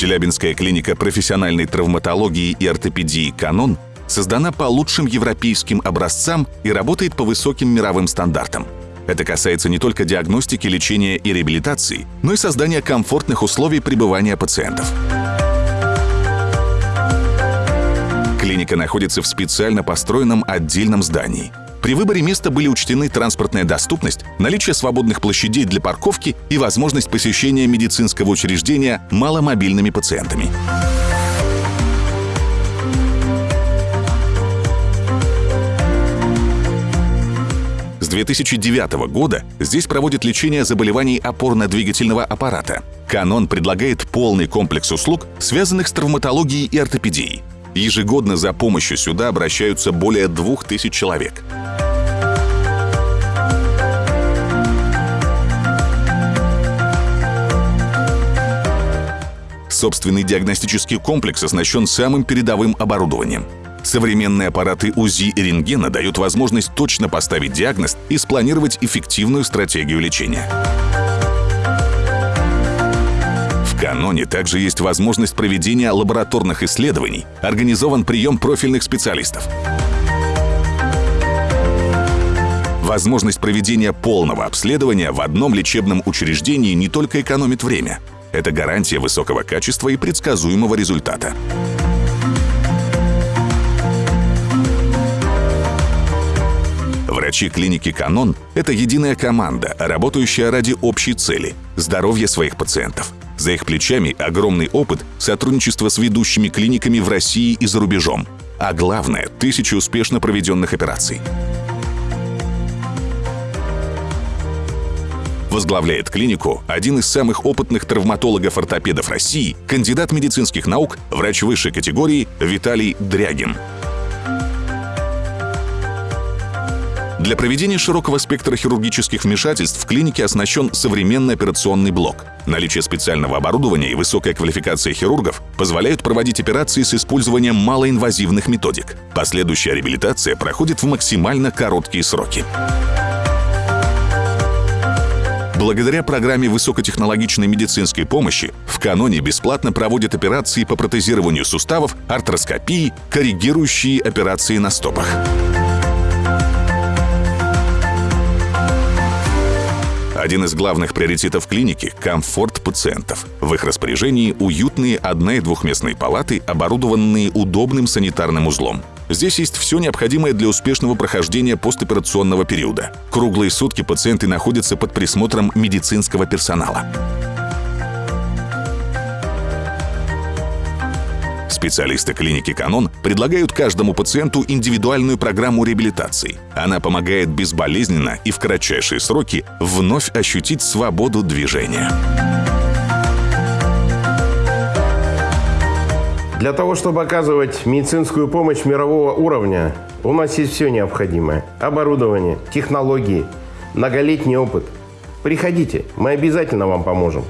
Челябинская клиника профессиональной травматологии и ортопедии «Канон» создана по лучшим европейским образцам и работает по высоким мировым стандартам. Это касается не только диагностики, лечения и реабилитации, но и создания комфортных условий пребывания пациентов. Клиника находится в специально построенном отдельном здании. При выборе места были учтены транспортная доступность, наличие свободных площадей для парковки и возможность посещения медицинского учреждения маломобильными пациентами. С 2009 года здесь проводят лечение заболеваний опорно-двигательного аппарата. Канон предлагает полный комплекс услуг, связанных с травматологией и ортопедией. Ежегодно за помощью сюда обращаются более 2000 человек. Собственный диагностический комплекс оснащен самым передовым оборудованием. Современные аппараты УЗИ и рентгена дают возможность точно поставить диагноз и спланировать эффективную стратегию лечения. В каноне также есть возможность проведения лабораторных исследований, организован прием профильных специалистов. Возможность проведения полного обследования в одном лечебном учреждении не только экономит время – это гарантия высокого качества и предсказуемого результата. Врачи клиники «Канон» — это единая команда, работающая ради общей цели — здоровья своих пациентов. За их плечами огромный опыт сотрудничества с ведущими клиниками в России и за рубежом. А главное — тысячи успешно проведенных операций. Возглавляет клинику один из самых опытных травматологов-ортопедов России, кандидат медицинских наук, врач высшей категории Виталий Дрягин. Для проведения широкого спектра хирургических вмешательств в клинике оснащен современный операционный блок. Наличие специального оборудования и высокая квалификация хирургов позволяют проводить операции с использованием малоинвазивных методик. Последующая реабилитация проходит в максимально короткие сроки. Благодаря программе высокотехнологичной медицинской помощи в каноне бесплатно проводят операции по протезированию суставов, артроскопии, коррегирующие операции на стопах. Один из главных приоритетов клиники – комфорт пациентов. В их распоряжении уютные одно- и двухместные палаты, оборудованные удобным санитарным узлом. Здесь есть все необходимое для успешного прохождения постоперационного периода. Круглые сутки пациенты находятся под присмотром медицинского персонала. Специалисты клиники «Канон» предлагают каждому пациенту индивидуальную программу реабилитации. Она помогает безболезненно и в кратчайшие сроки вновь ощутить свободу движения. Для того, чтобы оказывать медицинскую помощь мирового уровня, у нас есть все необходимое. Оборудование, технологии, многолетний опыт. Приходите, мы обязательно вам поможем.